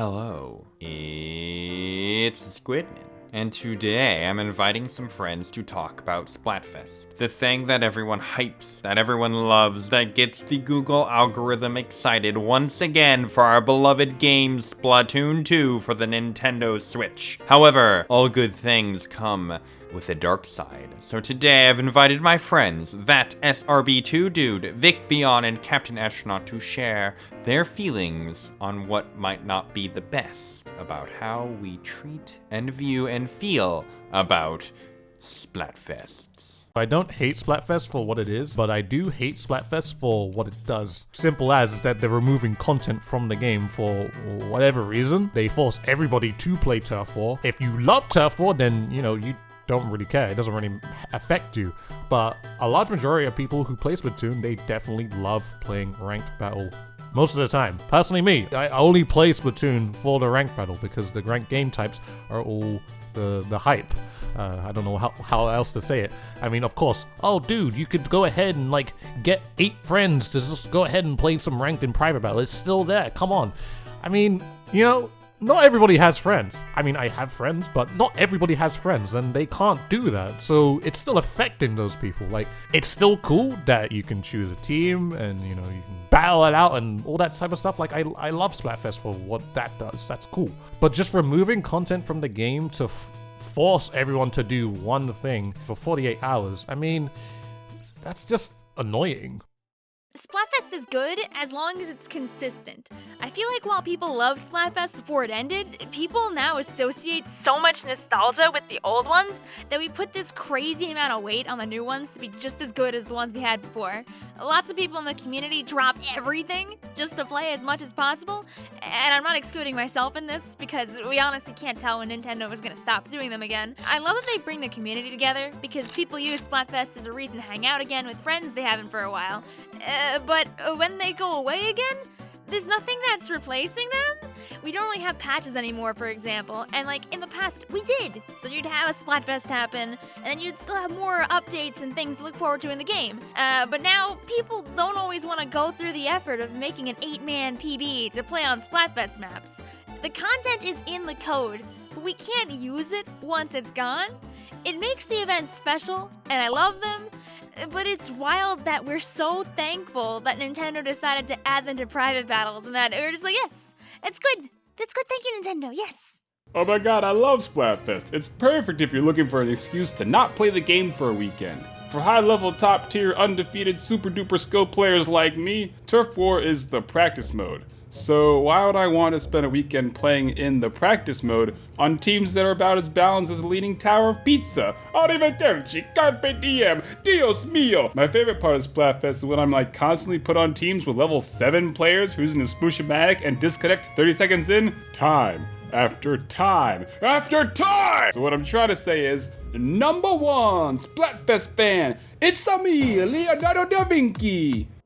Hello, it's Squidman. And today I'm inviting some friends to talk about Splatfest. The thing that everyone hypes, that everyone loves, that gets the Google algorithm excited once again for our beloved game Splatoon 2 for the Nintendo Switch. However, all good things come with a dark side. So today I've invited my friends, that SRB2 dude, Vic Vion, and Captain Astronaut to share their feelings on what might not be the best about how we treat and view and feel about Splatfests. I don't hate Splatfest for what it is, but I do hate Splatfest for what it does. Simple as is that they're removing content from the game for whatever reason. They force everybody to play Turf War. If you love Turf War, then, you know, you don't really care. It doesn't really affect you. But a large majority of people who play Splatoon, they definitely love playing ranked battle most of the time. Personally, me, I only play Splatoon for the rank battle because the ranked game types are all the the hype. Uh, I don't know how, how else to say it. I mean, of course, oh dude, you could go ahead and like get eight friends to just go ahead and play some ranked in private battle. It's still there. Come on. I mean, you know, not everybody has friends. I mean, I have friends, but not everybody has friends, and they can't do that. So it's still affecting those people. Like, it's still cool that you can choose a team and, you know, you can battle it out and all that type of stuff. Like, I, I love Splatfest for what that does. That's cool. But just removing content from the game to force everyone to do one thing for 48 hours, I mean, that's just annoying. Splatfest is good as long as it's consistent. I feel like while people loved Splatfest before it ended, people now associate so much nostalgia with the old ones that we put this crazy amount of weight on the new ones to be just as good as the ones we had before. Lots of people in the community drop everything just to play as much as possible, and I'm not excluding myself in this because we honestly can't tell when Nintendo is to stop doing them again. I love that they bring the community together because people use Splatfest as a reason to hang out again with friends they haven't for a while. Uh, but when they go away again, there's nothing that's replacing them. We don't really have patches anymore, for example, and like in the past, we did. So you'd have a Splatfest happen, and then you'd still have more updates and things to look forward to in the game. Uh, but now, people don't always want to go through the effort of making an 8-man PB to play on Splatfest maps. The content is in the code, but we can't use it once it's gone. It makes the events special, and I love them, but it's wild that we're so thankful that Nintendo decided to add them to private battles and that we're just like, yes, it's good. That's good. Thank you, Nintendo. Yes. Oh my god, I love Splatfest. It's perfect if you're looking for an excuse to not play the game for a weekend. For high level, top tier, undefeated, super duper skill players like me, Turf War is the practice mode. So why would I want to spend a weekend playing in the practice mode on teams that are about as balanced as a leaning tower of pizza? Arrivederci, carpe diem, dios mio! My favorite part of Splatfest is when I'm like constantly put on teams with level 7 players who's in a Sploosh-o-matic and disconnect 30 seconds in, time after time after time! So what I'm trying to say is, number one Splatfest fan, it's me, Leonardo da Vinci!